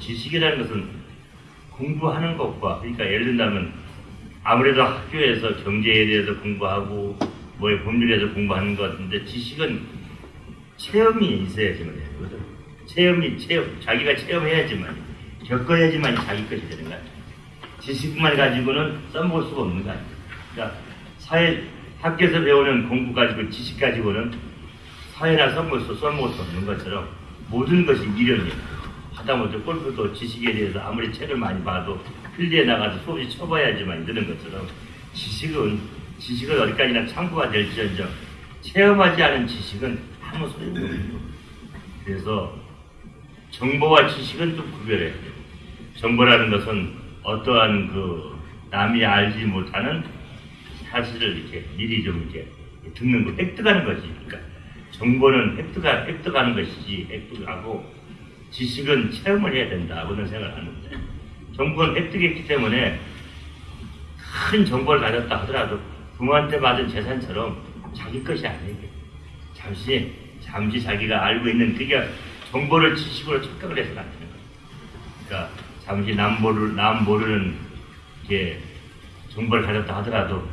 지식이라는 것은 공부하는 것과 그러니까 예를 들면 아무래도 학교에서 경제에 대해서 공부하고 뭐에 법률에 대해서 공부하는 것 같은데 지식은 체험이 있어야지만 되거든. 체험이 체험 자기가 체험해야지만 겪어야지만 자기 것이 되는 거야. 지식만 가지고는 써먹을 수가 없는 거 아니야. 그러니까 사회 학교에서 배우는 공부 가지고 지식 가지고는 사회나 수 써먹을 수 없는 것처럼 모든 것이 미련이야. 하다못해 골프도 지식에 대해서 아무리 책을 많이 봐도 필드에 나가서 수업이 쳐봐야지만 되는 것처럼 지식은 지식은 어디까지나 참고가 될지언정 체험하지 않은 지식은 아무 소용이 거예요. 그래서 정보와 지식은 좀 구별해야 돼요. 정보라는 것은 어떠한 그 남이 알지 못하는 사실을 이렇게 미리 좀 이렇게 듣는 거 획득하는. 그러니까 정보는 획득하, 획득하는 것이지 획득하고 지식은 체험을 해야 된다고는 생각을 하는데 정보는 획득했기 때문에 큰 정보를 가졌다 하더라도 부모한테 받은 재산처럼 자기 것이 아니에요. 잠시 잠시 자기가 알고 있는 그게 정보를 지식으로 착각을 해서는 안 되는 거예요. 그러니까 잠시 남 모르 남 모르는 게 정보를 가졌다 하더라도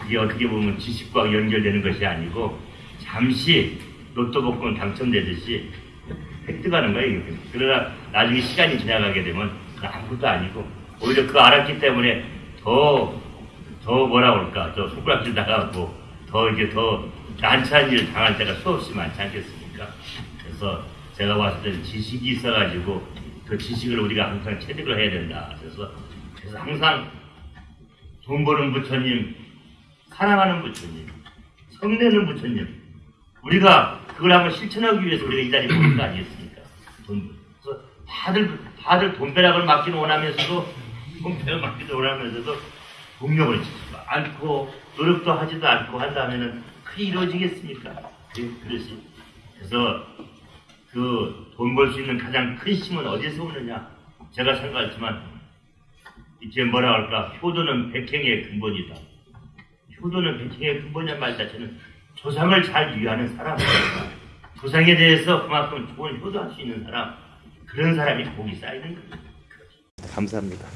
그게 어떻게 보면 지식과 연결되는 것이 아니고 잠시 로또 복권 당첨되듯이 획득하는 거예요. 그러나 나중에 시간이 지나가게 되면 그 아무것도 아니고 오히려 그 알았기 때문에 더, 더 뭐라 그럴까, 더 손가락질 나가고 더 이게 더 난처한 일을 당할 때가 수없이 많지 않겠습니까? 그래서 제가 봤을 때는 지식이 있어가지고 그 지식을 우리가 항상 체득을 해야 된다. 그래서, 그래서 항상 돈 버는 부처님, 사랑하는 부처님, 성내는 부처님, 우리가 그걸 한번 실천하기 위해서 우리가 이 자리에 모인 거 아니겠습니까? 돈. 그래서 다들, 다들 돈벼락을 맞기는 원하면서도, 돈벼락 맞기도 원하면서도 동력을 치지 않고, 노력도 하지도 않고 한다면은 그게 이루어지겠습니까? 그, 그렇지. 그래서 그 돈 벌 수 있는 가장 큰 힘은 어디서 오느냐? 제가 생각했지만, 이제 뭐라 할까? 효도는 백행의 근본이다. 효도는 백행의 근본이란 말 자체는 조상을 잘 위하는 사람이니까 조상에 대해서 그만큼 좋은 효도할 수 있는 사람 그런 사람이 복이 쌓이는 거죠. 감사합니다.